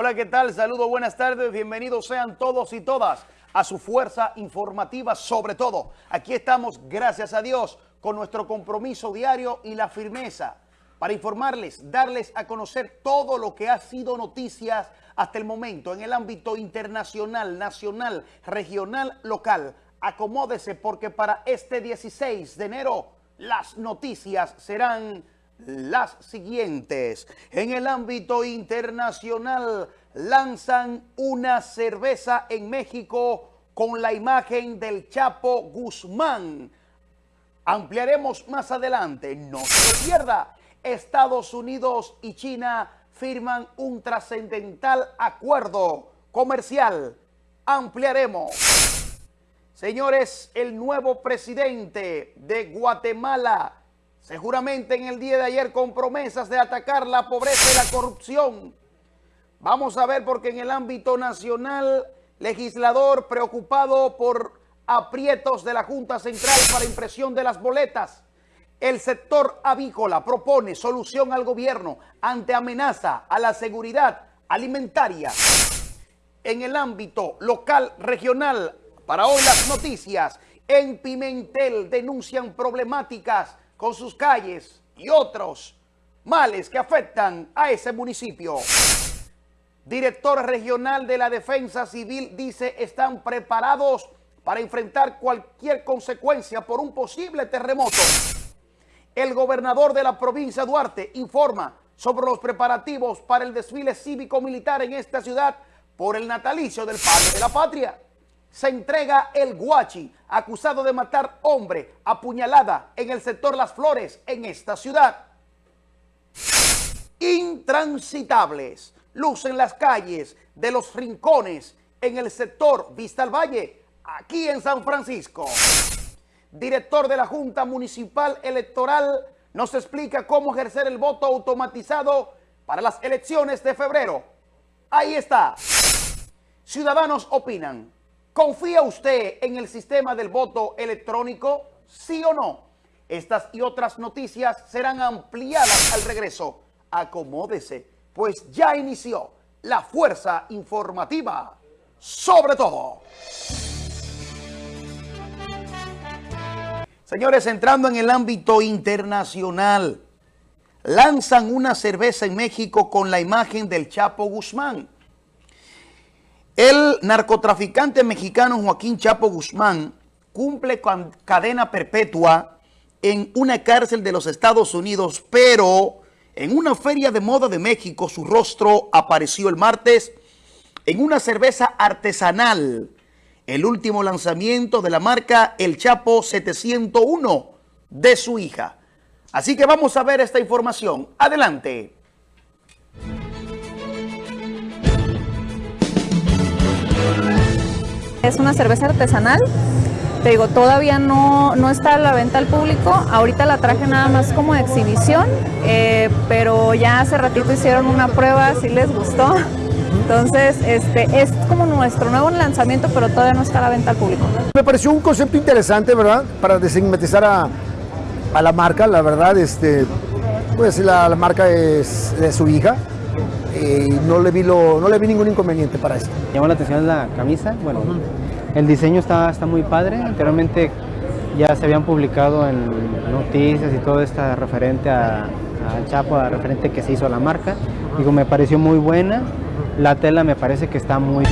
Hola, ¿qué tal? Saludos, buenas tardes, bienvenidos sean todos y todas a su fuerza informativa sobre todo. Aquí estamos, gracias a Dios, con nuestro compromiso diario y la firmeza para informarles, darles a conocer todo lo que ha sido noticias hasta el momento en el ámbito internacional, nacional, regional, local. Acomódese porque para este 16 de enero las noticias serán las siguientes. En el ámbito internacional lanzan una cerveza en México con la imagen del Chapo Guzmán. Ampliaremos más adelante. No se pierda. Estados Unidos y China firman un trascendental acuerdo comercial. Ampliaremos. Señores, el nuevo presidente de Guatemala seguramente en el día de ayer con promesas de atacar la pobreza y la corrupción. Vamos a ver porque en el ámbito nacional, legislador preocupado por aprietos de la Junta Central para impresión de las boletas. El sector avícola propone solución al gobierno ante amenaza a la seguridad alimentaria. En el ámbito local, regional, para hoy las noticias, en Pimentel denuncian problemáticas con sus calles y otros males que afectan a ese municipio. Director regional de la Defensa Civil dice están preparados para enfrentar cualquier consecuencia por un posible terremoto. El gobernador de la provincia Duarte informa sobre los preparativos para el desfile cívico-militar en esta ciudad por el natalicio del padre de la patria se entrega el Guachi, acusado de matar hombre apuñalada en el sector Las Flores, en esta ciudad. Intransitables lucen las calles de los rincones en el sector Vista al Valle, aquí en San Francisco. Director de la Junta Municipal Electoral nos explica cómo ejercer el voto automatizado para las elecciones de febrero. Ahí está. Ciudadanos opinan. ¿Confía usted en el sistema del voto electrónico? ¿Sí o no? Estas y otras noticias serán ampliadas al regreso. Acomódese, pues ya inició la fuerza informativa. Sobre todo. Señores, entrando en el ámbito internacional, lanzan una cerveza en México con la imagen del Chapo Guzmán. El narcotraficante mexicano Joaquín Chapo Guzmán cumple con cadena perpetua en una cárcel de los Estados Unidos, pero en una feria de moda de México su rostro apareció el martes en una cerveza artesanal, el último lanzamiento de la marca El Chapo 701 de su hija. Así que vamos a ver esta información. Adelante. Es una cerveza artesanal, te digo, todavía no, no está a la venta al público, ahorita la traje nada más como exhibición, eh, pero ya hace ratito hicieron una prueba, si les gustó, entonces este, es como nuestro nuevo lanzamiento, pero todavía no está a la venta al público. Me pareció un concepto interesante, ¿verdad? Para desigmatizar a, a la marca, la verdad, este, pues la, la marca es de su hija, y no le vi lo, no le vi ningún inconveniente para eso. Llamó la atención la camisa, bueno, el diseño está, está muy padre, anteriormente ya se habían publicado en noticias y todo esto referente a, a Chapo, a referente que se hizo a la marca, digo, me pareció muy buena, la tela me parece que está muy...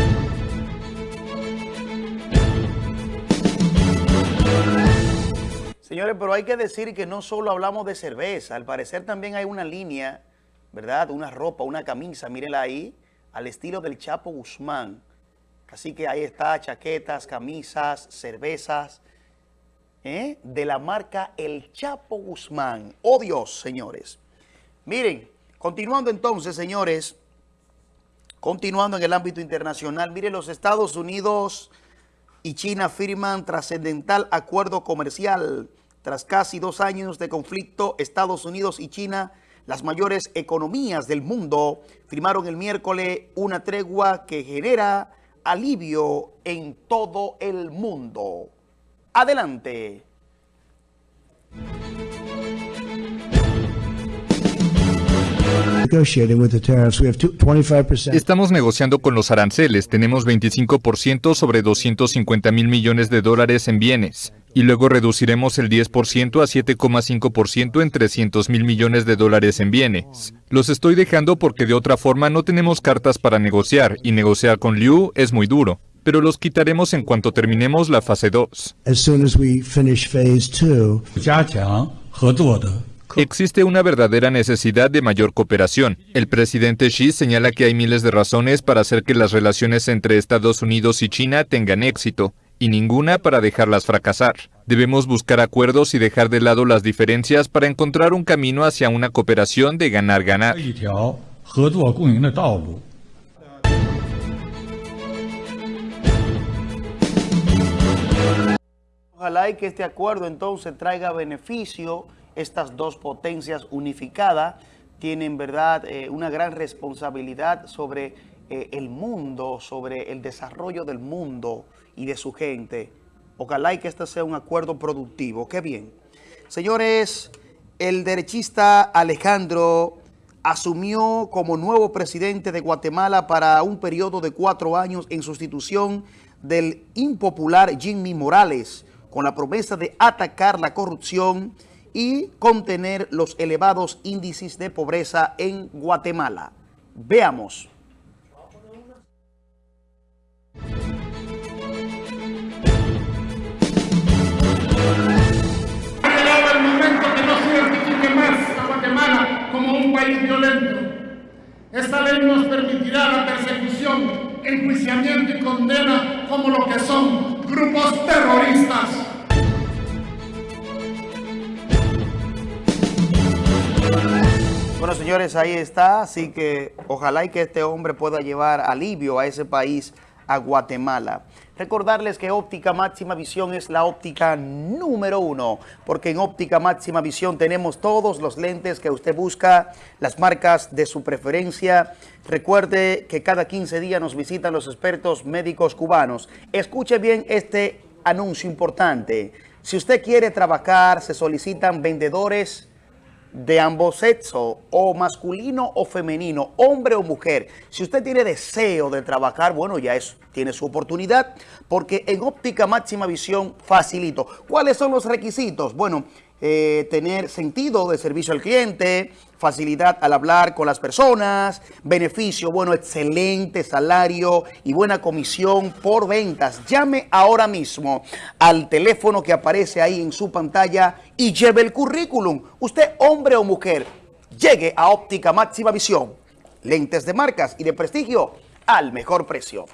Señores, pero hay que decir que no solo hablamos de cerveza, al parecer también hay una línea ¿verdad? Una ropa, una camisa, mírenla ahí, al estilo del Chapo Guzmán. Así que ahí está, chaquetas, camisas, cervezas, ¿eh? de la marca El Chapo Guzmán. ¡Oh Dios, señores! Miren, continuando entonces, señores, continuando en el ámbito internacional, miren, los Estados Unidos y China firman trascendental acuerdo comercial. Tras casi dos años de conflicto, Estados Unidos y China las mayores economías del mundo firmaron el miércoles una tregua que genera alivio en todo el mundo. Adelante. Estamos negociando con los aranceles. Tenemos 25% sobre 250 mil millones de dólares en bienes. Y luego reduciremos el 10% a 7,5% en 300 mil millones de dólares en bienes. Los estoy dejando porque de otra forma no tenemos cartas para negociar y negociar con Liu es muy duro. Pero los quitaremos en cuanto terminemos la fase 2. Existe una verdadera necesidad de mayor cooperación. El presidente Xi señala que hay miles de razones para hacer que las relaciones entre Estados Unidos y China tengan éxito, y ninguna para dejarlas fracasar. Debemos buscar acuerdos y dejar de lado las diferencias para encontrar un camino hacia una cooperación de ganar-ganar. Ojalá y que este acuerdo entonces traiga beneficio estas dos potencias unificadas tienen, verdad, eh, una gran responsabilidad sobre eh, el mundo, sobre el desarrollo del mundo y de su gente. Ojalá y que este sea un acuerdo productivo. Qué bien. Señores, el derechista Alejandro asumió como nuevo presidente de Guatemala para un periodo de cuatro años en sustitución del impopular Jimmy Morales, con la promesa de atacar la corrupción y contener los elevados índices de pobreza en Guatemala. Veamos. El momento que no se identifique más a Guatemala como un país violento. Esta ley nos permitirá la persecución, enjuiciamiento y condena como lo que son grupos terroristas. Bueno, señores, ahí está. Así que ojalá y que este hombre pueda llevar alivio a ese país, a Guatemala. Recordarles que Óptica Máxima Visión es la óptica número uno, porque en Óptica Máxima Visión tenemos todos los lentes que usted busca, las marcas de su preferencia. Recuerde que cada 15 días nos visitan los expertos médicos cubanos. Escuche bien este anuncio importante. Si usted quiere trabajar, se solicitan vendedores de ambos sexos, o masculino o femenino, hombre o mujer. Si usted tiene deseo de trabajar, bueno, ya es, tiene su oportunidad, porque en óptica máxima visión facilito. ¿Cuáles son los requisitos? Bueno, eh, tener sentido de servicio al cliente, facilidad al hablar con las personas, beneficio, bueno, excelente salario y buena comisión por ventas. Llame ahora mismo al teléfono que aparece ahí en su pantalla y lleve el currículum. Usted, hombre o mujer, llegue a Óptica Máxima Visión. Lentes de marcas y de prestigio al mejor precio.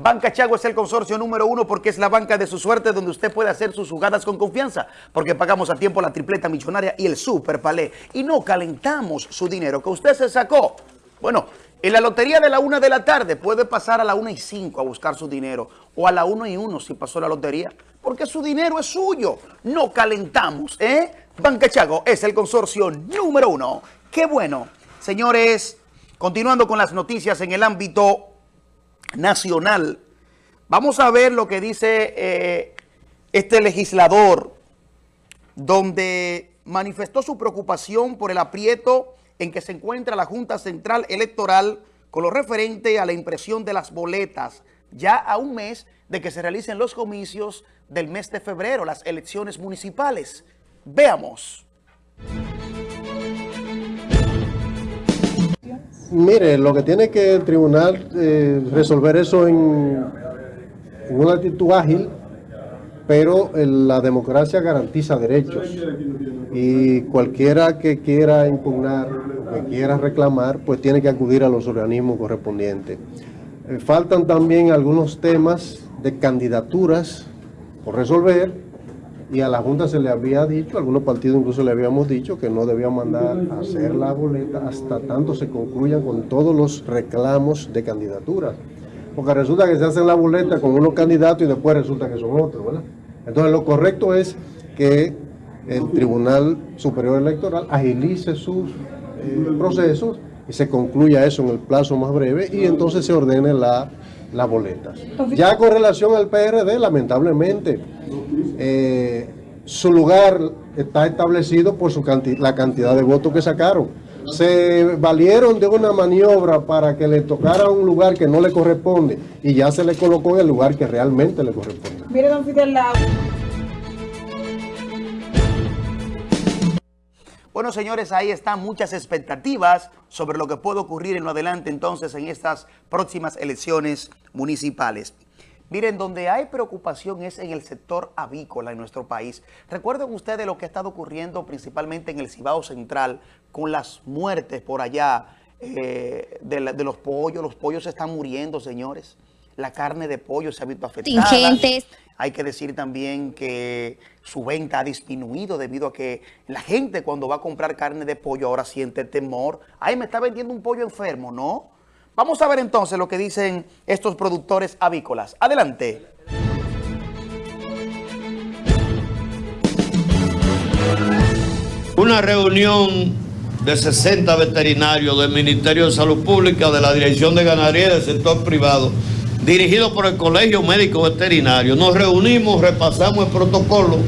Banca Chago es el consorcio número uno porque es la banca de su suerte donde usted puede hacer sus jugadas con confianza porque pagamos a tiempo la tripleta millonaria y el super palé y no calentamos su dinero que usted se sacó. Bueno, en la lotería de la una de la tarde puede pasar a la una y cinco a buscar su dinero o a la una y uno si pasó la lotería porque su dinero es suyo. No calentamos, ¿eh? Banca Chago es el consorcio número uno. Qué bueno. Señores, continuando con las noticias en el ámbito nacional. Vamos a ver lo que dice eh, este legislador, donde manifestó su preocupación por el aprieto en que se encuentra la Junta Central Electoral con lo referente a la impresión de las boletas, ya a un mes de que se realicen los comicios del mes de febrero, las elecciones municipales. Veamos. Mire, lo que tiene que el tribunal eh, resolver eso en, una actitud ágil, pero eh, la democracia garantiza derechos y cualquiera que quiera impugnar, que quiera reclamar, pues tiene que acudir a los organismos correspondientes. Eh, faltan también algunos temas de candidaturas por resolver y a la Junta se le había dicho, algunos partidos incluso le habíamos dicho que no debía mandar a hacer la boleta hasta tanto se concluyan con todos los reclamos de candidaturas. Porque resulta que se hacen la boleta con unos candidatos y después resulta que son otros, ¿verdad? Entonces lo correcto es que el Tribunal Superior Electoral agilice sus eh, procesos y se concluya eso en el plazo más breve y entonces se ordene la, las boletas. Ya con relación al PRD, lamentablemente, eh, su lugar está establecido por su canti la cantidad de votos que sacaron. se valieron de una maniobra para que le tocara un lugar que no le corresponde y ya se le colocó en el lugar que realmente le corresponde. Mire, don Fidel, la... Bueno, señores, ahí están muchas expectativas sobre lo que puede ocurrir en lo adelante entonces en estas próximas elecciones municipales. Miren, donde hay preocupación es en el sector avícola en nuestro país. Recuerden ustedes lo que ha estado ocurriendo principalmente en el Cibao Central con las muertes por allá eh, de, los pollos. Los pollos se están muriendo, señores. La carne de pollo se ha visto afectada. Contingentes. Hay que decir también que su venta ha disminuido debido a que la gente cuando va a comprar carne de pollo ahora siente temor. Ay, me está vendiendo un pollo enfermo, ¿no? Vamos a ver entonces lo que dicen estos productores avícolas. Adelante. Una reunión de 60 veterinarios del Ministerio de Salud Pública, de la Dirección de Ganadería y del sector privado, dirigido por el Colegio Médico Veterinario. Nos reunimos, repasamos el protocolo,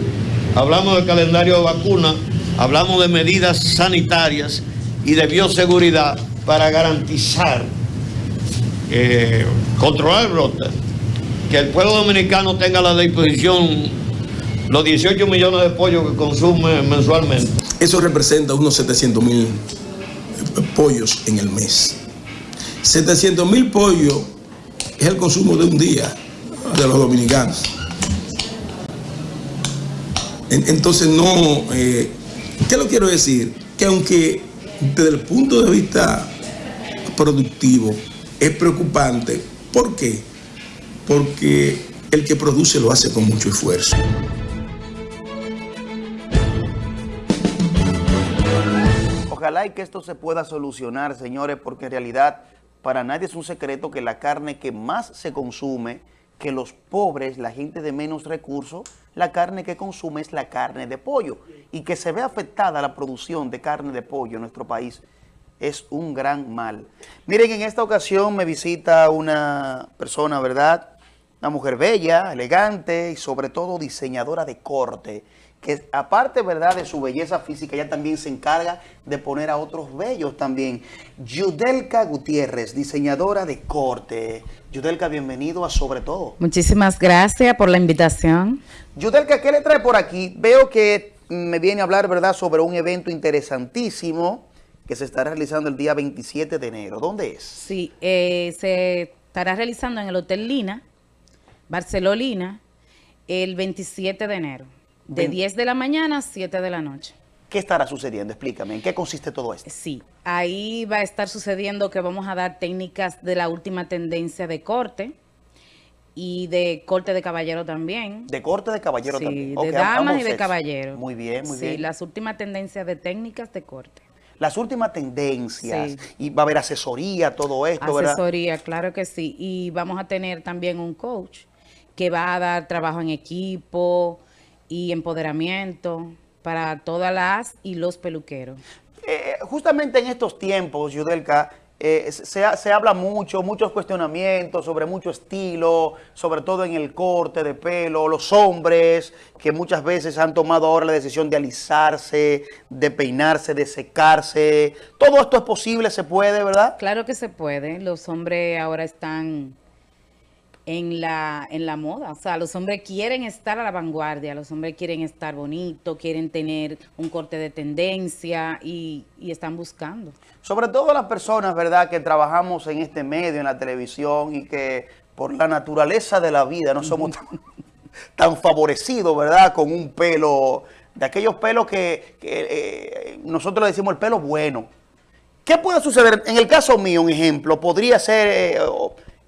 hablamos del calendario de vacunas, hablamos de medidas sanitarias y de bioseguridad para garantizar, eh, controlar el brote, que el pueblo dominicano tenga a la disposición los 18 millones de pollos que consume mensualmente. Eso representa unos 700 mil pollos en el mes. 700 mil pollos es el consumo de un día de los dominicanos. En- Entonces no, eh, ¿qué lo quiero decir? Que aunque desde el punto de vista productivo es preocupante, ¿por qué? Porque el que produce lo hace con mucho esfuerzo. Ojalá y que esto se pueda solucionar, señores, porque en realidad para nadie es un secreto que la carne que más se consume, que los pobres, la gente de menos recursos, la carne que consume es la carne de pollo. Y que se ve afectada la producción de carne de pollo en nuestro país es un gran mal. Miren, en esta ocasión me visita una persona, ¿verdad? Una mujer bella, elegante y sobre todo diseñadora de corte, que aparte, ¿verdad?, de su belleza física, ella también se encarga de poner a otros bellos también. Yudelka Gutiérrez, diseñadora de corte. Yudelka, bienvenido a Sobre Todo. Muchísimas gracias por la invitación. Yudelka, ¿qué le trae por aquí? Veo que me viene a hablar, ¿verdad?, sobre un evento interesantísimo que se estará realizando el día 27 de enero. ¿Dónde es? Sí, eh, se estará realizando en el Hotel Lina, Barcelona, el 27 de enero, de Ven- 10 de la mañana a 7 de la noche. ¿Qué estará sucediendo? Explícame, ¿en qué consiste todo esto? Sí, ahí va a estar sucediendo que vamos a dar técnicas de la última tendencia de corte y de corte de caballero también. De corte de caballero Sí, también. de damas y de sexos. caballeros. Muy bien, muy sí, bien. las últimas tendencias de técnicas de corte. Las últimas tendencias. Sí. Y va a haber asesoría, todo esto, ¿verdad? Asesoría, claro que sí. Y vamos a tener también un coach que va a dar trabajo en equipo y empoderamiento para todas las y los peluqueros. Eh, justamente en estos tiempos, Yudelka, eh, se, se habla mucho, muchos cuestionamientos sobre mucho estilo, sobre todo en el corte de pelo, los hombres que muchas veces han tomado ahora la decisión de alisarse, de peinarse, de secarse. Todo esto es posible, se puede, ¿verdad? Claro que se puede. Los hombres ahora están en la, en la moda. O sea, los hombres quieren estar a la vanguardia, los hombres quieren estar bonitos, quieren tener un corte de tendencia y, y están buscando. Sobre todo las personas, ¿verdad?, que trabajamos en este medio, en la televisión y que por la naturaleza de la vida no somos tan, tan favorecidos, ¿verdad?, con un pelo, de aquellos pelos que, que, eh, nosotros le decimos el pelo bueno. ¿Qué puede suceder? En el caso mío, un ejemplo, podría ser, eh,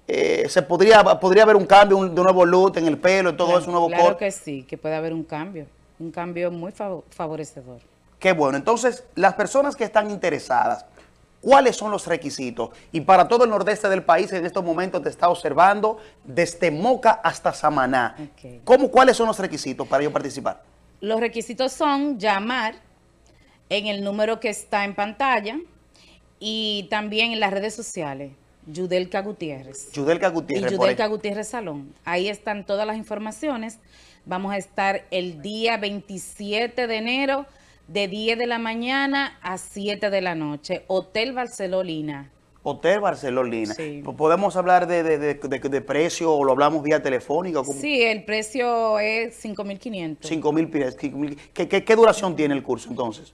eh, se podría, podría haber un cambio, un, de un nuevo look en el pelo todo Claro- eso, un nuevo Claro corte. que sí, que puede haber un cambio, un cambio muy fav- favorecedor. Qué bueno. Entonces, las personas que están interesadas, ¿cuáles son los requisitos? Y para todo el nordeste del país en estos momentos te está observando desde Moca hasta Samaná. ¿Cómo, ¿Cuáles son los requisitos para yo participar? Los requisitos son llamar en el número que está en pantalla y también en las redes sociales, Yudelka Gutiérrez. Yudelka Y Gutiérrez. por Yudelka. Gutiérrez Salón. Ahí están todas las informaciones. Vamos a estar el día 27 de enero de 10 de la mañana a 7 de la noche. Hotel Barcelona. Hotel Barcelona. Sí. ¿Podemos hablar de, de, de, de- precio o lo hablamos vía telefónica? ¿Cómo? Sí, el precio es 5.500. 5 mil pies. cinco mil- ¿Qué, qué, qué duración tiene el curso entonces?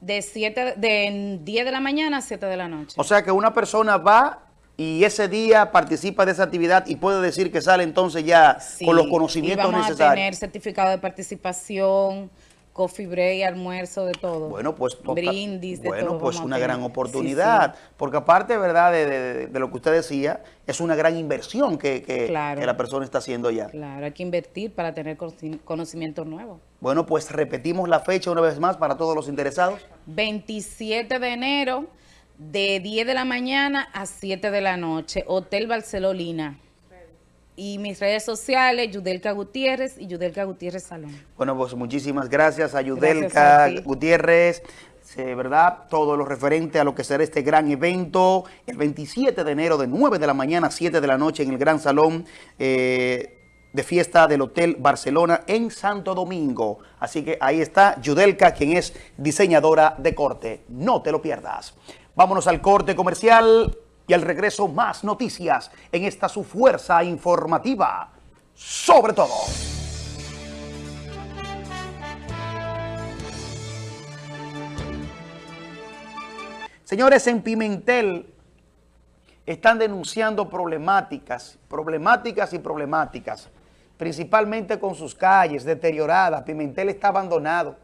De, 7, de 10 de la mañana a 7 de la noche. O sea que una persona va y ese día participa de esa actividad y puede decir que sale entonces ya Sí, con los y conocimientos vamos a necesarios. tener certificado de participación, coffee break, almuerzo, de todo. Bueno, pues brindis, de bueno, todo. pues a una gran Sí, oportunidad, porque aparte, ¿verdad?, de, de- de lo que usted decía, es una gran inversión que, que- Claro. que la persona está haciendo ya. Claro, hay que invertir para tener conoci- conocimientos nuevos. Bueno, pues repetimos la fecha una vez más para todos los interesados. 27 de enero, de 10 de la mañana a 7 de la noche, Hotel Barcelona. Y mis redes sociales, Yudelka Gutiérrez y Yudelka Gutiérrez Salón. Bueno, pues muchísimas gracias a Gracias Yudelka a. Gutiérrez, ¿verdad? Todo lo referente a lo que será este gran evento, el 27 de enero de 9 de la mañana a 7 de la noche en el Gran Salón eh, de fiesta del Hotel Barcelona en Santo Domingo. Así que ahí está Yudelka, quien es diseñadora de corte. No te lo pierdas. Vámonos al corte comercial y al regreso más noticias en esta su fuerza informativa. Sobre todo. Señores, en Pimentel están denunciando problemáticas, problemáticas y problemáticas, principalmente con sus calles deterioradas. Pimentel está abandonado.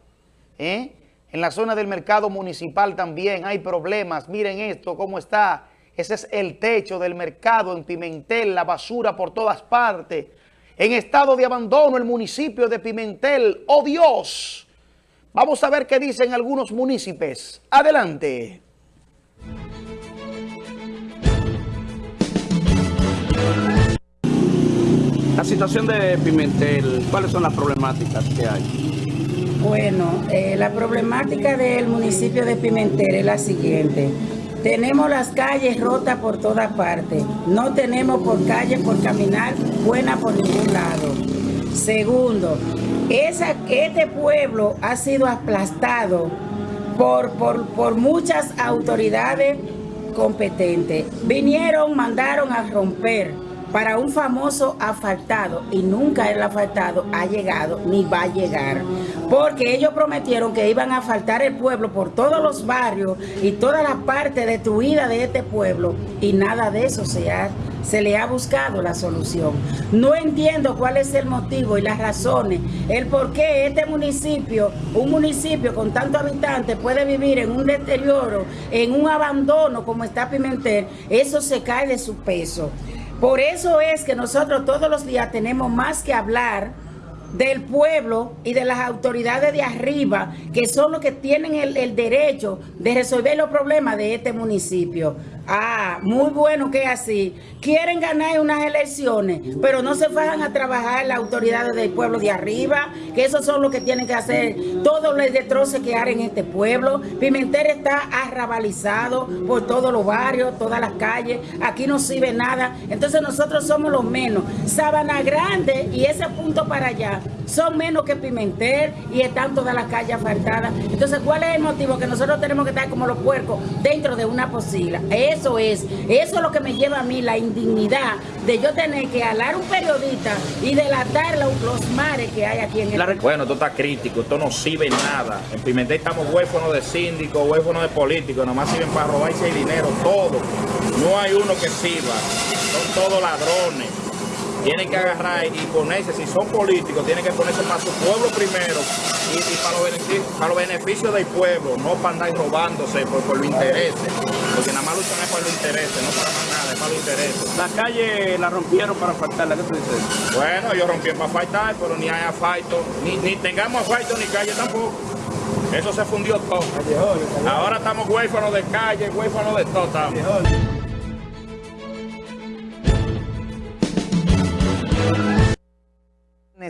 ¿eh? En la zona del mercado municipal también hay problemas. Miren esto, cómo está. Ese es el techo del mercado en Pimentel, la basura por todas partes. En estado de abandono el municipio de Pimentel. ¡Oh Dios! Vamos a ver qué dicen algunos municipios. Adelante. La situación de Pimentel, ¿cuáles son las problemáticas que hay? Bueno, eh, la problemática del municipio de Pimentel es la siguiente. Tenemos las calles rotas por todas partes. No tenemos por calles por caminar buena por ningún lado. Segundo, esa, este pueblo ha sido aplastado por, por, por muchas autoridades competentes. Vinieron, mandaron a romper para un famoso asfaltado y nunca el asfaltado ha llegado ni va a llegar. Porque ellos prometieron que iban a asfaltar el pueblo por todos los barrios y toda la parte destruida de este pueblo y nada de eso se, ha, se le ha buscado la solución. No entiendo cuál es el motivo y las razones, el por qué este municipio, un municipio con tantos habitantes puede vivir en un deterioro, en un abandono como está Pimentel, eso se cae de su peso. Por eso es que nosotros todos los días tenemos más que hablar del pueblo y de las autoridades de arriba, que son los que tienen el, derecho de resolver los problemas de este municipio. Ah, muy bueno que así. Quieren ganar unas elecciones, pero no se fajan a trabajar las autoridades del pueblo de arriba, que esos son los que tienen que hacer todo el destroce que hay en este pueblo. Pimentel está arrabalizado por todos los barrios, todas las calles. Aquí no sirve nada. Entonces nosotros somos los menos. Sabana Grande y ese punto para allá son menos que Pimentel y están todas las calles asfaltadas. Entonces, ¿cuál es el motivo? Que nosotros tenemos que estar como los puercos dentro de una posila. Es, eso es lo que me lleva a mí la indignidad de yo tener que alar un periodista y delatar los, mares que hay aquí en el Bueno, esto está crítico, esto no sirve nada. En Pimentel estamos huérfanos de síndicos, huérfanos de políticos, nomás sirven para robarse el dinero, todo. No hay uno que sirva, son todos ladrones. Tienen que agarrar y ponerse, si son políticos, tienen que ponerse para su pueblo primero y, y para, los beneficios, para los beneficios del pueblo, no para andar robándose por, por los intereses. Porque nada más luchan es por los intereses, no para más nada, es para los intereses. La calle la rompieron para asfaltarla, ¿qué tú dices? Bueno, ellos rompieron para asfaltar, pero ni hay asfalto, ni, ni tengamos asfalto ni calle tampoco. Eso se fundió todo. Ahora estamos huérfanos de calle, huérfanos de todo. estamos.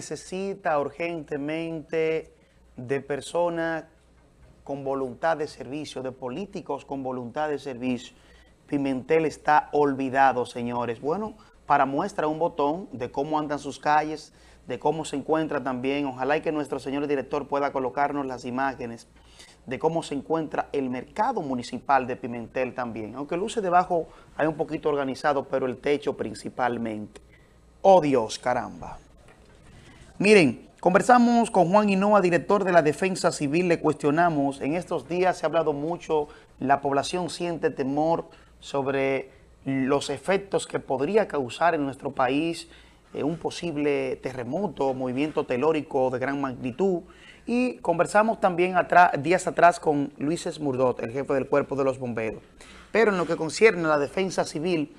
Necesita urgentemente de personas con voluntad de servicio, de políticos con voluntad de servicio. Pimentel está olvidado, señores. Bueno, para muestra un botón de cómo andan sus calles, de cómo se encuentra también. Ojalá y que nuestro señor director pueda colocarnos las imágenes. de cómo se encuentra el mercado municipal de Pimentel también. Aunque luce debajo hay un poquito organizado, pero el techo principalmente. Oh Dios, caramba. Miren, conversamos con Juan Hinoa, director de la Defensa Civil, le cuestionamos, en estos días se ha hablado mucho, la población siente temor sobre los efectos que podría causar en nuestro país eh, un posible terremoto, movimiento telórico de gran magnitud, y conversamos también días atrás con Luis Esmurdot, el jefe del Cuerpo de los Bomberos. Pero en lo que concierne a la defensa civil,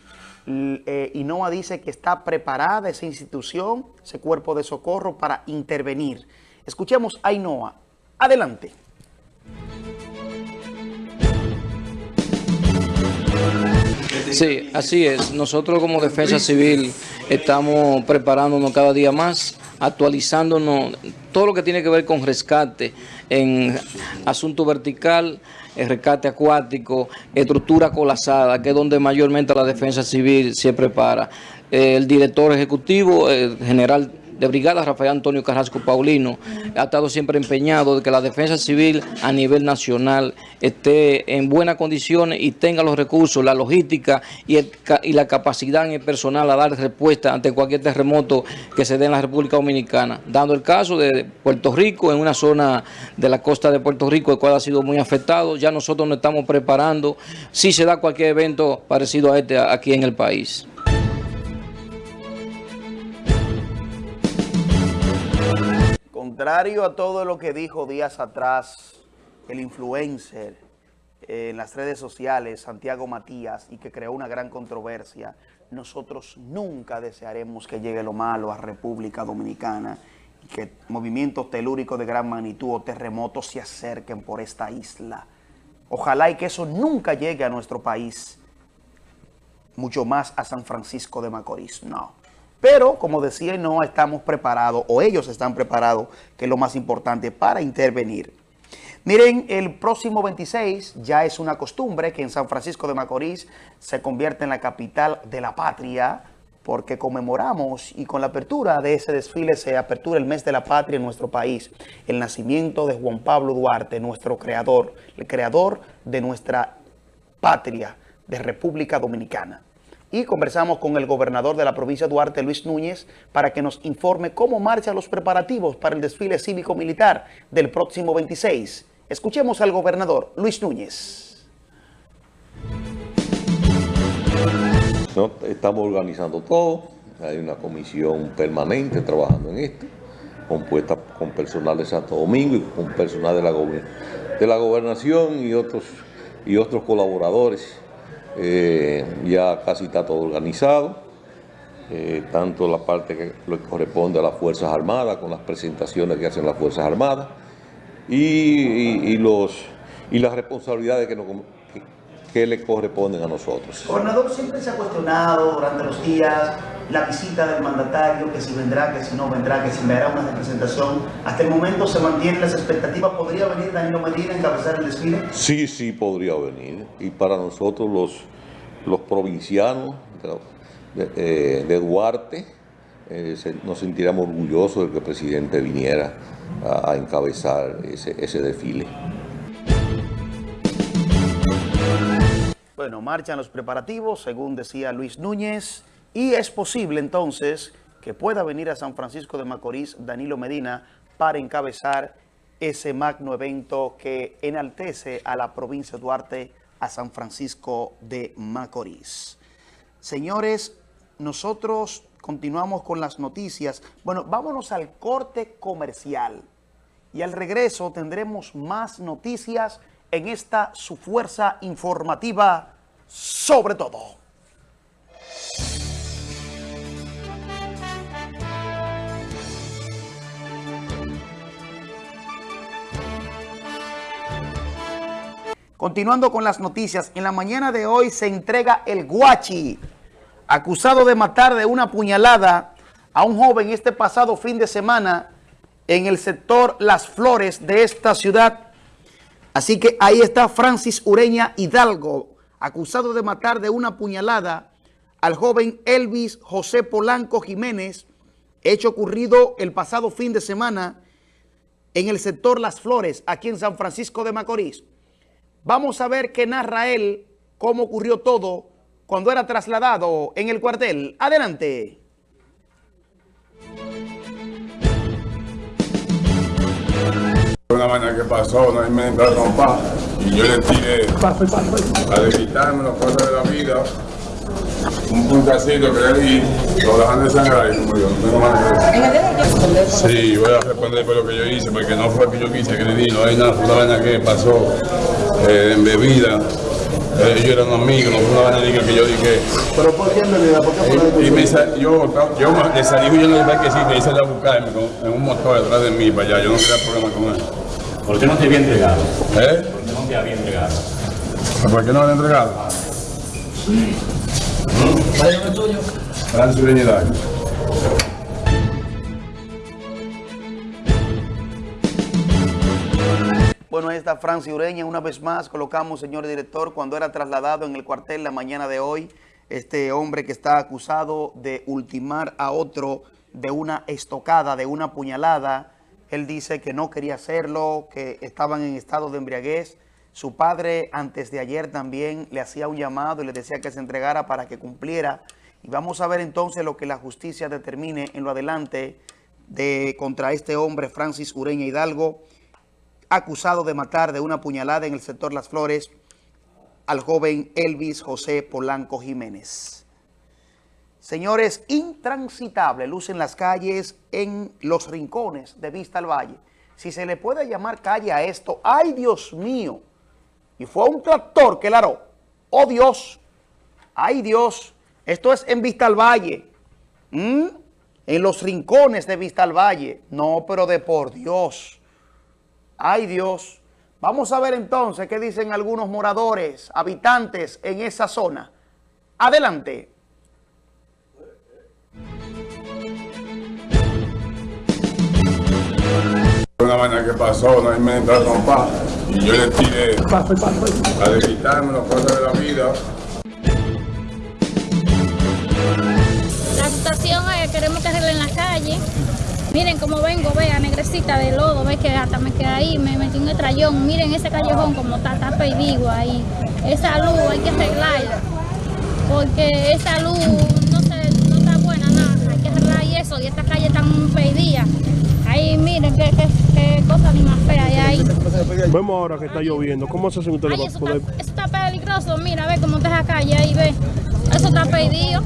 eh, INOA dice que está preparada esa institución, ese cuerpo de socorro para intervenir. Escuchemos a INOA. Adelante. Sí, así es. Nosotros como Defensa Civil estamos preparándonos cada día más actualizándonos todo lo que tiene que ver con rescate en asunto vertical, el rescate acuático, estructura colapsada, que es donde mayormente la defensa civil se prepara. El director ejecutivo, el general de brigada, Rafael Antonio Carrasco Paulino, ha estado siempre empeñado de que la defensa civil a nivel nacional esté en buenas condiciones y tenga los recursos, la logística y, la capacidad en el personal a dar respuesta ante cualquier terremoto que se dé en la República Dominicana. Dando el caso de Puerto Rico, en una zona de la costa de Puerto Rico, el cual ha sido muy afectado, ya nosotros nos estamos preparando si se da cualquier evento parecido a este aquí en el país. Contrario a todo lo que dijo días atrás el influencer en las redes sociales, Santiago Matías, y que creó una gran controversia, nosotros nunca desearemos que llegue lo malo a República Dominicana y que movimientos telúricos de gran magnitud o terremotos se acerquen por esta isla. Ojalá y que eso nunca llegue a nuestro país, mucho más a San Francisco de Macorís, no. Pero, como decía, no estamos preparados, o ellos están preparados, que es lo más importante, para intervenir. Miren, el próximo 26 ya es una costumbre que en San Francisco de Macorís se convierte en la capital de la patria, porque conmemoramos y con la apertura de ese desfile se apertura el mes de la patria en nuestro país, el nacimiento de Juan Pablo Duarte, nuestro creador, el creador de nuestra patria, de República Dominicana y conversamos con el gobernador de la provincia de Duarte, Luis Núñez, para que nos informe cómo marchan los preparativos para el desfile cívico-militar del próximo 26. Escuchemos al gobernador Luis Núñez. estamos organizando todo, hay una comisión permanente trabajando en esto, compuesta con personal de Santo Domingo y con personal de la, de la gobernación y otros, y otros colaboradores eh, ya casi está todo organizado, eh, tanto la parte que corresponde a las Fuerzas Armadas, con las presentaciones que hacen las Fuerzas Armadas, y, los, y las responsabilidades que, que, le corresponden a nosotros. Gobernador, siempre se ha cuestionado durante los días la visita del mandatario, que si vendrá, que si no vendrá, que si me hará una representación. Hasta el momento se mantienen las expectativas. ¿Podría venir Danilo Medina a encabezar el desfile? Sí, sí, podría venir. Y para nosotros los, los provincianos de, eh, Duarte, eh, nos sentiremos orgullosos de que el presidente viniera a, encabezar ese, ese desfile. Bueno, marchan los preparativos, según decía Luis Núñez. Y es posible entonces que pueda venir a San Francisco de Macorís Danilo Medina para encabezar ese magno evento que enaltece a la provincia de Duarte, a San Francisco de Macorís. Señores, nosotros continuamos con las noticias. Bueno, vámonos al corte comercial y al regreso tendremos más noticias en esta su fuerza informativa sobre todo. Continuando con las noticias, en la mañana de hoy se entrega el guachi, acusado de matar de una puñalada a un joven este pasado fin de semana en el sector Las Flores de esta ciudad. Así que ahí está Francis Ureña Hidalgo, acusado de matar de una puñalada al joven Elvis José Polanco Jiménez, hecho ocurrido el pasado fin de semana en el sector Las Flores, aquí en San Francisco de Macorís. Vamos a ver qué narra él, cómo ocurrió todo cuando era trasladado en el cuartel. Adelante. Una mañana que pasó, no hay entró trompar y yo le tiré a quitarme las cosas de la vida, un puntacito que le di, lo dejan de sangrar y murió. No decir. Sí, voy a responder por lo que yo hice, porque no fue que yo quise que le di, no hay nada, una vaina que pasó eh, en bebida. Eh, Ellos eran amigos, no fue una vaina que yo dije. ¿Pero por qué en bebida? ¿Por qué fue Y, y me sa- yo, yo me- le salí huyendo de que sí, me hice a buscarme con, en un motor detrás de mí para allá. Yo no quería problema con él. ¿Por qué no te había entregado? ¿Eh? ¿Por qué no te había entregado? ¿Por qué no me han entregado? ¿Cuál es el tuyo? Francis Ureña Bueno, ahí está Franci Ureña. Una vez más colocamos, señor director, cuando era trasladado en el cuartel la mañana de hoy, este hombre que está acusado de ultimar a otro de una estocada, de una puñalada. Él dice que no quería hacerlo, que estaban en estado de embriaguez. Su padre antes de ayer también le hacía un llamado y le decía que se entregara para que cumpliera. Y vamos a ver entonces lo que la justicia determine en lo adelante de contra este hombre, Francis Ureña Hidalgo, acusado de matar de una puñalada en el sector Las Flores al joven Elvis José Polanco Jiménez. Señores, intransitable lucen las calles en los rincones de Vista al Valle. Si se le puede llamar calle a esto, ¡ay Dios mío! Y fue un tractor que la aró. ¡Oh Dios! ¡Ay Dios! Esto es en Vista al Valle. ¿Mm? En los rincones de Vista al Valle. No, pero de por Dios. ¡Ay Dios! Vamos a ver entonces qué dicen algunos moradores, habitantes en esa zona. Adelante. Una vaina que pasó, no hay me entró a trompar y yo le tiré a quitarme las cosas de la vida. La situación es que queremos que arreglen la calle. Miren cómo vengo, vea, negrecita de lodo, ve que hasta me quedé ahí, me metí en el trayón. Miren ese callejón como está, está perdido ahí. Esa luz hay que arreglarla. Porque esa luz no, se, no está buena, nada. Hay que arreglar y eso, y esta calle está perdida. Ahí miren qué, qué, qué cosa ni más fea hay ahí. Vemos ahora que está lloviendo. ¿Cómo se hacen ustedes Ay, eso poder...? está, eso está peligroso, mira, ve cómo está esa calle ahí, ve. Eso está perdido.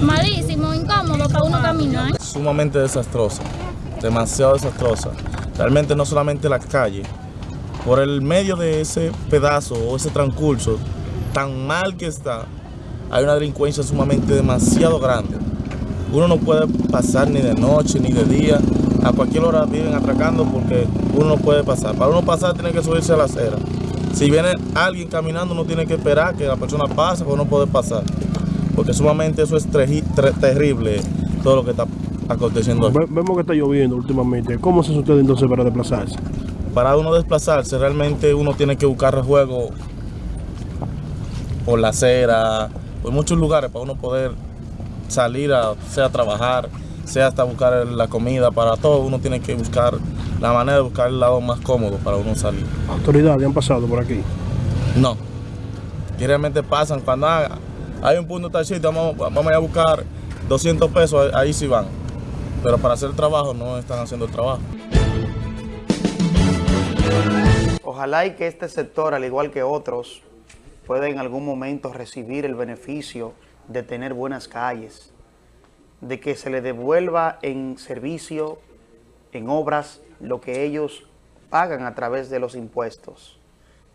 Malísimo, incómodo para uno caminar. Sumamente desastrosa, demasiado desastrosa. Realmente no solamente la calle, por el medio de ese pedazo o ese transcurso tan mal que está, hay una delincuencia sumamente demasiado grande. Uno no puede pasar ni de noche ni de día, a cualquier hora viven atracando porque uno no puede pasar. Para uno pasar tiene que subirse a la acera. Si viene alguien caminando uno tiene que esperar que la persona pase para uno poder pasar. Porque sumamente eso es terrible, todo lo que está aconteciendo. aquí. Vemos que está lloviendo últimamente. ¿Cómo se hace usted entonces para desplazarse? Para uno desplazarse, realmente uno tiene que buscar rejuego por la acera, por muchos lugares para uno poder salir, a, sea a trabajar, sea hasta buscar el- la comida, para todo uno tiene que buscar la manera de buscar el lado más cómodo para uno salir. Autoridades han pasado por aquí. No, que realmente pasan cuando ah, hay un punto tal sitio, vamos, vamos a buscar 200 pesos, ahí sí van. Pero para hacer trabajo no están haciendo el trabajo. Ojalá y que este sector, al igual que otros, pueda en algún momento recibir el beneficio de tener buenas calles, de que se le devuelva en servicio, en obras, lo que ellos pagan a través de los impuestos.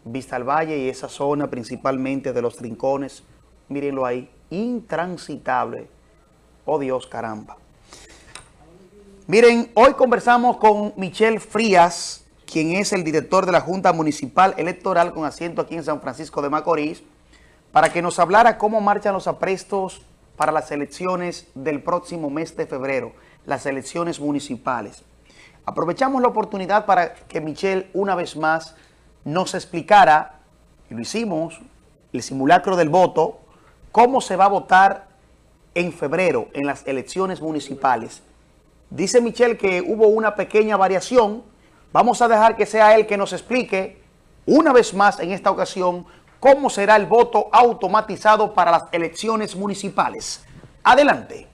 Vista al Valle y esa zona principalmente de los rincones, mírenlo ahí, intransitable. Oh Dios, caramba. Miren, hoy conversamos con Michelle Frías, quien es el director de la Junta Municipal Electoral con asiento aquí en San Francisco de Macorís, para que nos hablara cómo marchan los aprestos para las elecciones del próximo mes de febrero, las elecciones municipales. Aprovechamos la oportunidad para que Michelle una vez más nos explicara, y lo hicimos, el simulacro del voto, cómo se va a votar en febrero en las elecciones municipales. Dice Michelle que hubo una pequeña variación Vamos a dejar que sea él que nos explique una vez más en esta ocasión cómo será el voto automatizado para las elecciones municipales. Adelante.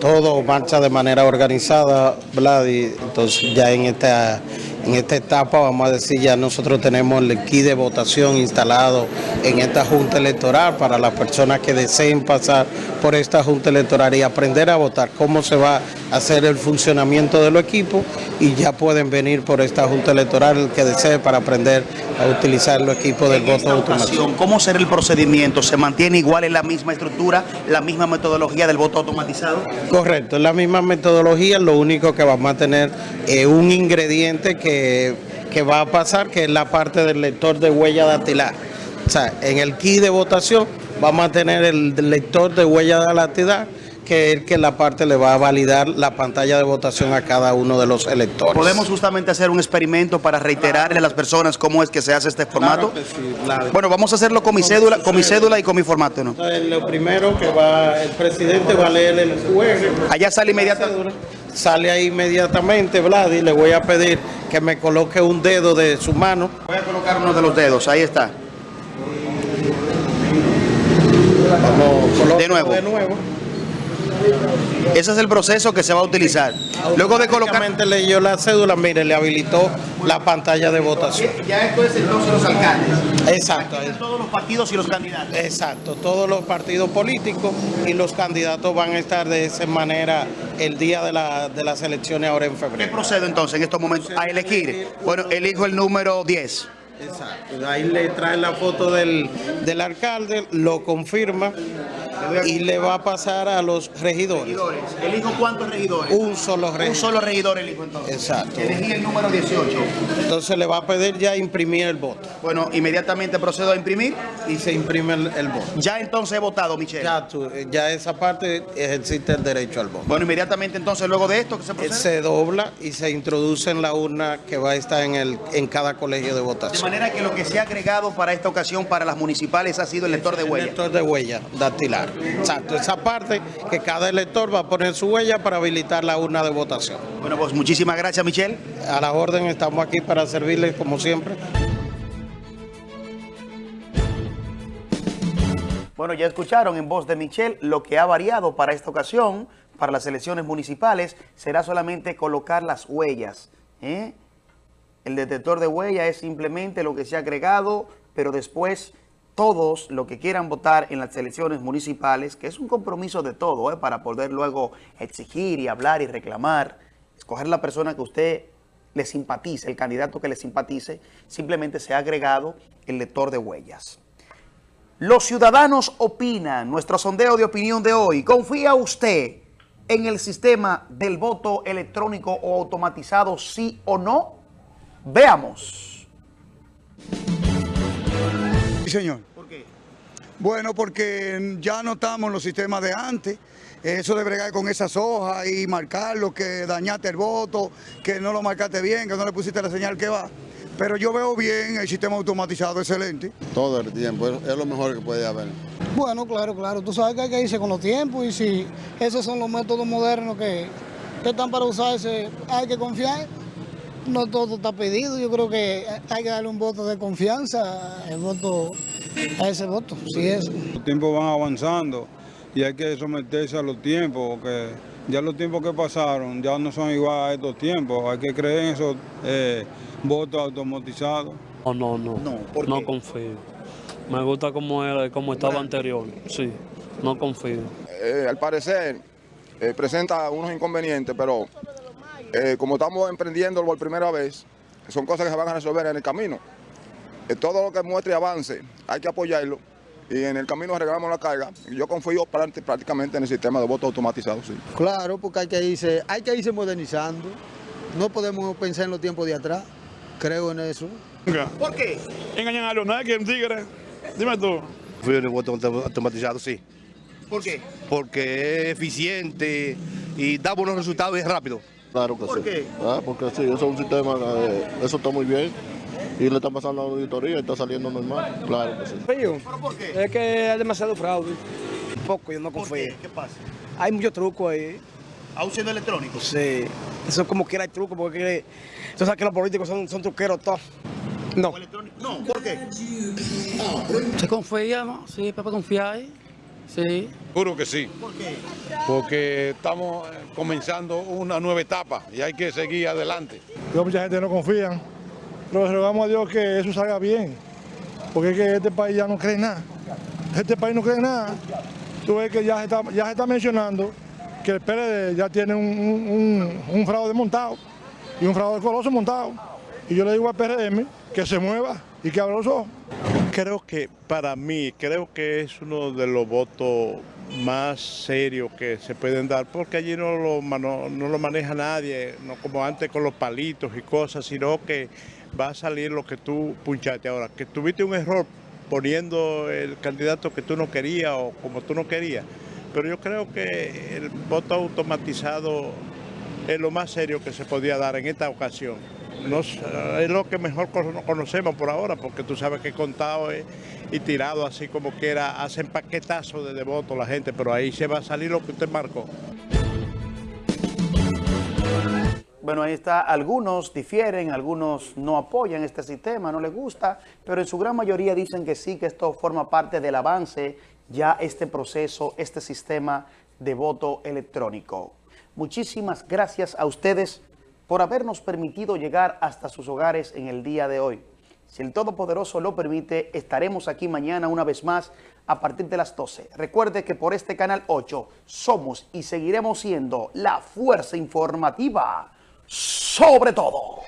todo marcha de manera organizada, Vladi. Entonces ya en esta, en esta etapa, vamos a decir, ya nosotros tenemos el kit de votación instalado en esta Junta Electoral para las personas que deseen pasar por esta Junta Electoral y aprender a votar, cómo se va hacer el funcionamiento de los equipos y ya pueden venir por esta Junta Electoral el que desee para aprender a utilizar los equipos del En voto automático. ¿cómo será el procedimiento? ¿Se mantiene igual en la misma estructura, la misma metodología del voto automatizado? Correcto, es la misma metodología, lo único que vamos a tener es un ingrediente que, que va a pasar, que es la parte del lector de huella dactilar. O sea, en el kit de votación vamos a tener el lector de huella dactilar, que es que la parte le va a validar la pantalla de votación a cada uno de los electores. ¿Podemos justamente hacer un experimento para reiterarle a las personas cómo es que se hace este formato? Claro que sí, claro. Bueno, vamos a hacerlo con mi cédula, con mi cédula y con mi formato, ¿no? Lo primero que va, el presidente va a leer el juego. Allá sale inmediatamente. Sale ahí inmediatamente, Vladi. Le voy a pedir que me coloque un dedo de su mano. Voy a colocar uno de los dedos, ahí está. Vamos, De nuevo. De nuevo. Ese es el proceso que se va a utilizar. Luego de colocar... Leyó la cédula, mire, le habilitó la pantalla de votación. Ya esto es entonces los alcaldes. Exacto. Todos los partidos y los candidatos. Exacto, todos los partidos políticos y los candidatos van a estar de esa manera el día de, la- de las elecciones ahora en ¿Qué febrero. procedo entonces en estos momentos a elegir? Bueno, elijo el número 10. Exacto. Ahí le trae la foto del, del alcalde, lo confirma y le va a pasar a los regidores. ¿Elijo cuántos regidores? Un solo regidor. Un solo regidor elijo entonces. Exacto. Elegí el número 18. Entonces le va a pedir ya imprimir el voto. Bueno, inmediatamente procedo a imprimir. Y se imprime el, el voto. Ya entonces he votado, Michelle. Ya, tú- ya esa parte ejercita el derecho al voto. Bueno, inmediatamente entonces luego de esto que se procede. Se dobla y se introduce en la urna que va a estar en, el, en cada colegio de De votación. manera que lo que se ha agregado para esta ocasión para las municipales ha sido el lector de El huella. lector de huella dactilar. Exacto, esa parte que cada elector va a poner su huella para habilitar la urna de votación. Bueno, pues muchísimas gracias, Michelle. A la orden estamos aquí para servirles como siempre. Bueno, ya escucharon en voz de Michelle lo que ha variado para esta ocasión, para las elecciones municipales, será solamente colocar las huellas. ¿eh? El detector de huella es simplemente lo que se ha agregado, pero después todos los que quieran votar en las elecciones municipales, que es un compromiso de todo, ¿eh? para poder luego exigir y hablar y reclamar, escoger la persona que usted le simpatice, el candidato que le simpatice, simplemente se ha agregado el lector de huellas. Los ciudadanos opinan, nuestro sondeo de opinión de hoy. ¿Confía usted en el sistema del voto electrónico o automatizado, sí o no? Veamos. Sí, señor. ¿Por qué? Bueno, porque ya no estamos en los sistemas de antes. Eso de bregar con esas hojas y marcarlo, que dañaste el voto, que no lo marcaste bien, que no le pusiste la señal que va. Pero yo veo bien el sistema automatizado, excelente. Todo el tiempo, es es lo mejor que puede haber. Bueno, claro, claro. Tú sabes que hay que irse con los tiempos y si esos son los métodos modernos que, que están para usarse, hay que confiar. No todo está pedido. Yo creo que hay que darle un voto de confianza el voto, a ese voto. Si es. Los tiempos van avanzando y hay que someterse a los tiempos, porque ya los tiempos que pasaron ya no son igual a estos tiempos. Hay que creer en esos eh, votos automatizados. No, no, no. No, confío. Me gusta como era, como estaba anterior. Sí, no confío. Eh, al parecer eh, presenta unos inconvenientes, pero eh, como estamos emprendiendo por primera vez, son cosas que se van a resolver en el camino. Eh, todo lo que muestre avance hay que apoyarlo y en el camino arreglamos la carga. Yo confío prácti- prácticamente en el sistema de voto automatizado, sí. Claro, porque hay que irse, hay que irse modernizando. No podemos pensar en los tiempos de atrás. Creo en eso. ¿Por qué? Engañan a los nadie, un tigre. Dime tú. Fui en el voto auto- automatizado, sí. ¿Por qué? Porque es eficiente y da buenos resultados y es rápido. Claro que ¿Por sí. qué? Ah, porque sí, eso es un sistema, eh, eso está muy bien. Y le están pasando a la auditoría y está saliendo normal. Claro que sí. Es que hay demasiado fraude. Poco, yo no confío. ¿Qué pasa? hay mucho truco ahí. ¿Aún siendo electrónico? Sí. Eso como quiera hay truco, porque tú sabes que los políticos son, son truqueros todos. No. No, ¿por qué? Se confía, ¿no? Sí, para confiar. Sí. Juro que sí. ¿Por qué? Porque estamos eh, comenzando una nueva etapa y hay que seguir adelante. Yo, mucha gente no confía, pero rogamos a Dios que eso salga bien, porque es que este país ya no cree en nada. Este país no cree en nada. Tú ves que ya se está, ya se está mencionando que el PLD ya tiene un, un, un fraude montado y un fraude coloso montado. Y yo le digo al PRM que se mueva y que abra los ojos. Creo que para mí, creo que es uno de los votos más serios que se pueden dar, porque allí no lo, no lo maneja nadie, no como antes con los palitos y cosas, sino que va a salir lo que tú punchaste ahora, que tuviste un error poniendo el candidato que tú no querías o como tú no querías, pero yo creo que el voto automatizado es lo más serio que se podía dar en esta ocasión. Es lo que mejor cono- conocemos por ahora, porque tú sabes que contado es- y tirado así como quiera, hacen paquetazo de, de votos la gente, pero ahí se va a salir lo que usted marcó. Bueno, ahí está, algunos difieren, algunos no apoyan este sistema, no les gusta, pero en su gran mayoría dicen que sí, que esto forma parte del avance, ya este proceso, este sistema de voto electrónico. Muchísimas gracias a ustedes por habernos permitido llegar hasta sus hogares en el día de hoy. Si el Todopoderoso lo permite, estaremos aquí mañana una vez más a partir de las 12. Recuerde que por este canal 8 somos y seguiremos siendo la fuerza informativa sobre todo.